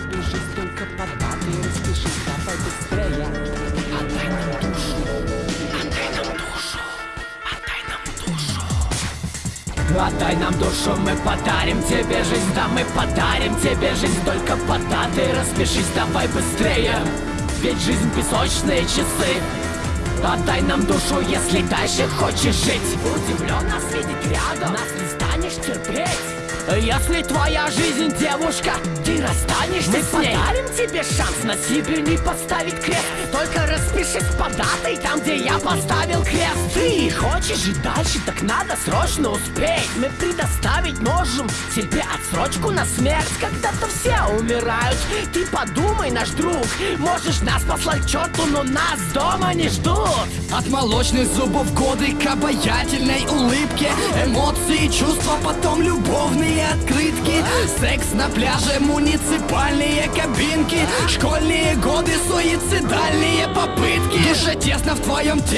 ты только под Распишись, давай быстрее. Отдай нам душу Отдай нам душу Отдай нам душу. Отдай нам душу, мы подарим тебе жизнь Да, мы подарим тебе жизнь. Только под датой распишись, давай быстрее. Ведь жизнь песочные часы. Отдай нам душу, если дальше хочешь жить. Удивлен нас видеть рядом Нас не станешь терпеть если твоя жизнь девушка, ты расстанешься Мы с ней. Подарим тебе шанс на себе не поставить крест Только распишись по датой там, где я поставил крест. Ты хочешь жить дальше, так надо срочно успеть. Мы предоставить можем тебе отсрочку на смерть Когда-то все умирают, ты подумай, наш друг Можешь нас послать к черту, но нас дома не ждут. От молочных зубов годы к обаятельной улыбке. Эмоции, чувства, потом любовные открытки. Секс на пляже, муниципальные кабинки. Школьные годы, суицидальные попытки. Душа тесно в твоем теле